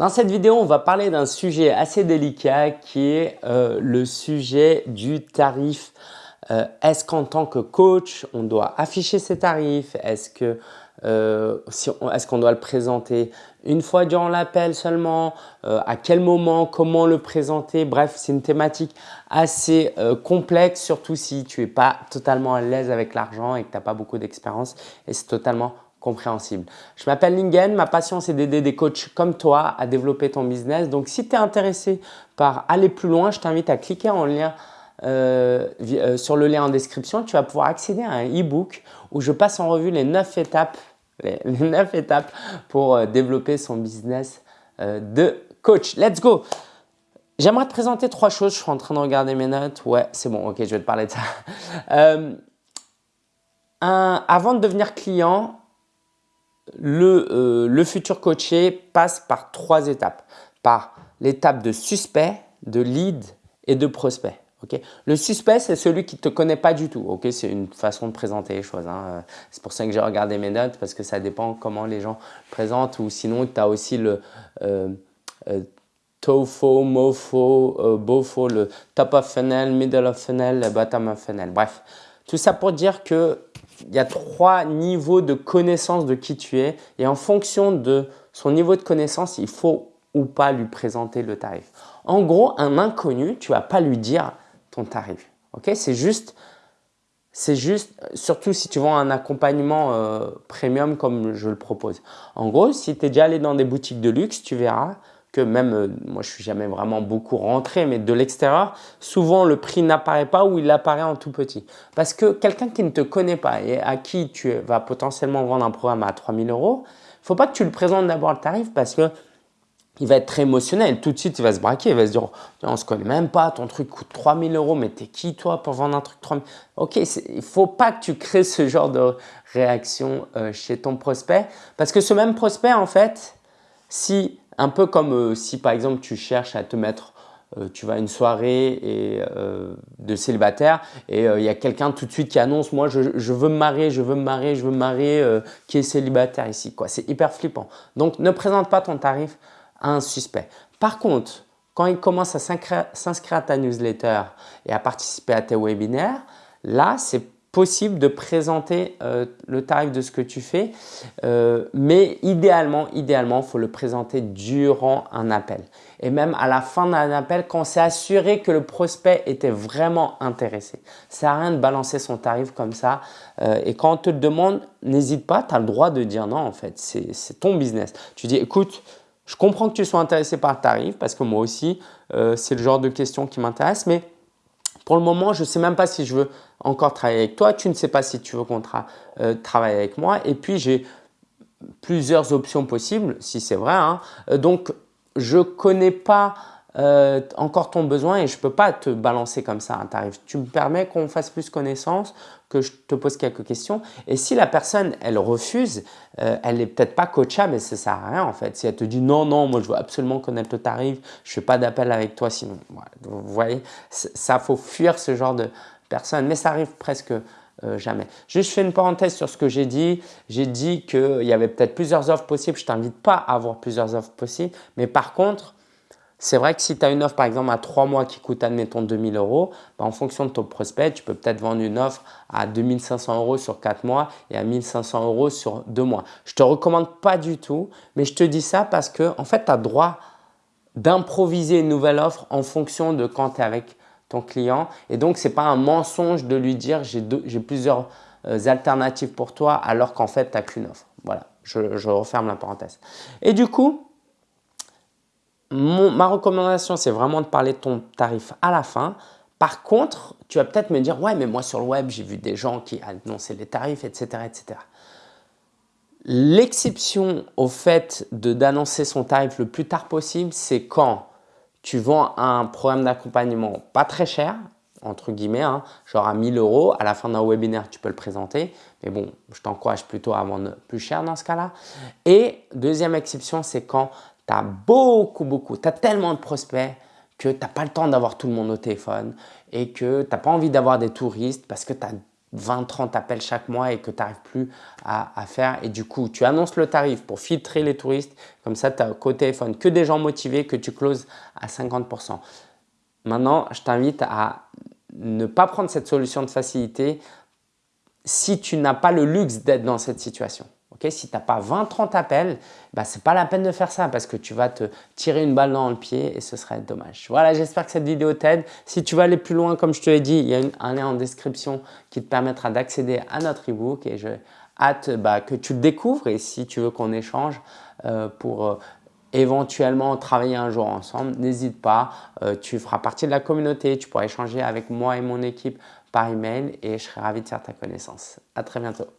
Dans cette vidéo, on va parler d'un sujet assez délicat qui est euh, le sujet du tarif. Euh, est-ce qu'en tant que coach, on doit afficher ses tarifs? Est-ce que euh, est-ce qu'on doit le présenter une fois durant l'appel seulement? À quel moment? Comment le présenter? Bref, c'est une thématique assez complexe, surtout si tu n'es pas totalement à l'aise avec l'argent et que tu n'as pas beaucoup d'expérience. Et c'est totalement compréhensible. Je m'appelle Lingen, ma passion c'est d'aider des coachs comme toi à développer ton business. Donc si tu es intéressé par aller plus loin, je t'invite à cliquer en lien euh, euh, sur le lien en description. Tu vas pouvoir accéder à un e-book où je passe en revue les 9 étapes, les, 9 étapes pour euh, développer son business de coach. Let's go J'aimerais te présenter trois choses. Je suis en train de regarder mes notes. Ouais, c'est bon. Ok, je vais te parler de ça. avant de devenir client, euh, le, futur coaché passe par trois étapes. Par l'étape de suspect, de lead et de prospect. le suspect, c'est celui qui ne te connaît pas du tout. c'est une façon de présenter les choses. Hein. C'est pour ça que j'ai regardé mes notes parce que ça dépend comment les gens présentent ou sinon tu as aussi le euh, euh, TOFO, MOFO, BOFO, le top of funnel, middle of funnel, bottom of funnel. Bref, tout ça pour dire que il y a trois niveaux de connaissance de qui tu es et en fonction de son niveau de connaissance, il faut ou pas lui présenter le tarif. En gros, un inconnu, tu vas pas lui dire ton tarif. Ok? C'est juste, c'est juste, surtout si tu vends un accompagnement euh, premium comme je le propose. En gros, si tu es déjà allé dans des boutiques de luxe, tu verras que même, euh, moi je suis jamais vraiment beaucoup rentré, mais de l'extérieur, souvent le prix n'apparaît pas ou il apparaît en tout petit. Parce que quelqu'un qui ne te connaît pas et à qui tu vas potentiellement vendre un programme à 3000 euros, faut pas que tu le présentes d'abord le tarif parce que il va être très émotionnel. Tout de suite, il va se braquer, il va se dire on se connaît même pas, ton truc coûte 3000 euros, mais t'es qui toi pour vendre un truc 3000 Ok, il faut pas que tu crées ce genre de réaction euh, chez ton prospect parce que ce même prospect, en fait, si un peu comme euh, si par exemple tu cherches à te mettre, euh, tu vas à une soirée et, euh, de célibataire et il y a quelqu'un tout de suite qui annonce « moi je, veux me marier, je veux me marier, je veux me marier qui est célibataire ici ». C'est hyper flippant. Donc ne présente pas ton tarif à un suspect. Par contre, quand il commence à s'inscrire à ta newsletter et à participer à tes webinaires, là c'est possible de présenter euh, le tarif de ce que tu fais, euh, mais idéalement, idéalement, il faut le présenter durant un appel. Et même à la fin d'un appel, quand c'est assuré que le prospect était vraiment intéressé. Ça sert rien de balancer son tarif comme ça. Euh, et quand on te le demande, n'hésite pas, tu as le droit de dire non en fait, c'est ton business. Tu dis écoute, je comprends que tu sois intéressé par le tarif parce que moi aussi, c'est le genre de question qui m'intéresse, mais pour le moment, je ne sais même pas si je veux encore travailler avec toi. Tu ne sais pas si tu veux qu'on euh, travaille avec moi. Et puis, j'ai plusieurs options possibles, si c'est vrai. Hein. Euh, donc, je ne connais pas euh, encore ton besoin et je ne peux pas te balancer comme ça un tarif. Tu me permets qu'on fasse plus connaissance, que je te pose quelques questions. Et si la personne, elle refuse, euh, elle n'est peut-être pas coachable et ça ne sert à rien en fait. Si elle te dit non, non, moi je veux absolument connaître le tarif, je ne fais pas d'appel avec toi sinon. Vous voyez, ça faut fuir ce genre de personne, mais ça arrive presque euh, jamais. Juste, je fais une parenthèse sur ce que j'ai dit. J'ai dit qu'il y avait peut-être plusieurs offres possibles. Je ne t'invite pas à avoir plusieurs offres possibles. Mais par contre, c'est vrai que si tu as une offre par exemple à 3 mois qui coûte admettons 2000 euros, bah, en fonction de ton prospect, tu peux peut-être vendre une offre à 2500 euros sur 4 mois et à 1500 euros sur 2 mois. Je te recommande pas du tout, mais je te dis ça parce que en fait, tu as droit d'improviser une nouvelle offre en fonction de quand tu es avec ton client. Et donc, ce n'est pas un mensonge de lui dire j'ai plusieurs euh, alternatives pour toi alors qu'en fait, tu n'as qu'une offre. Voilà, je referme la parenthèse. Et du coup, ma recommandation, c'est vraiment de parler de ton tarif à la fin. Par contre, tu vas peut-être me dire « Ouais, mais moi sur le web, j'ai vu des gens qui annonçaient les tarifs, etc. etc. » L'exception au fait d'annoncer son tarif le plus tard possible, c'est quand tu vends un programme d'accompagnement pas très cher, entre guillemets, hein, genre à 1000 euros, à la fin d'un webinaire, tu peux le présenter. Mais bon, je t'encourage plutôt à vendre plus cher dans ce cas-là. Et deuxième exception, c'est quand beaucoup, beaucoup, tu as tellement de prospects que tu n'as pas le temps d'avoir tout le monde au téléphone et que tu n'as pas envie d'avoir des touristes parce que tu as 20-30 appels chaque mois et que tu n'arrives plus à, faire. Et du coup, tu annonces le tarif pour filtrer les touristes. Comme ça, tu as au téléphone que des gens motivés que tu closes à 50%. Maintenant, je t'invite à ne pas prendre cette solution de facilité si tu n'as pas le luxe d'être dans cette situation. Si tu n'as pas 20-30 appels, bah, ce n'est pas la peine de faire ça parce que tu vas te tirer une balle dans le pied et ce serait dommage. Voilà, j'espère que cette vidéo t'aide. Si tu veux aller plus loin, comme je te l'ai dit, il y a un lien en description qui te permettra d'accéder à notre e-book et je hâte bah, que tu le découvres et si tu veux qu'on échange euh, pour euh, éventuellement travailler un jour ensemble, n'hésite pas, euh, tu feras partie de la communauté, tu pourras échanger avec moi et mon équipe par email et je serai ravi de faire ta connaissance. À très bientôt.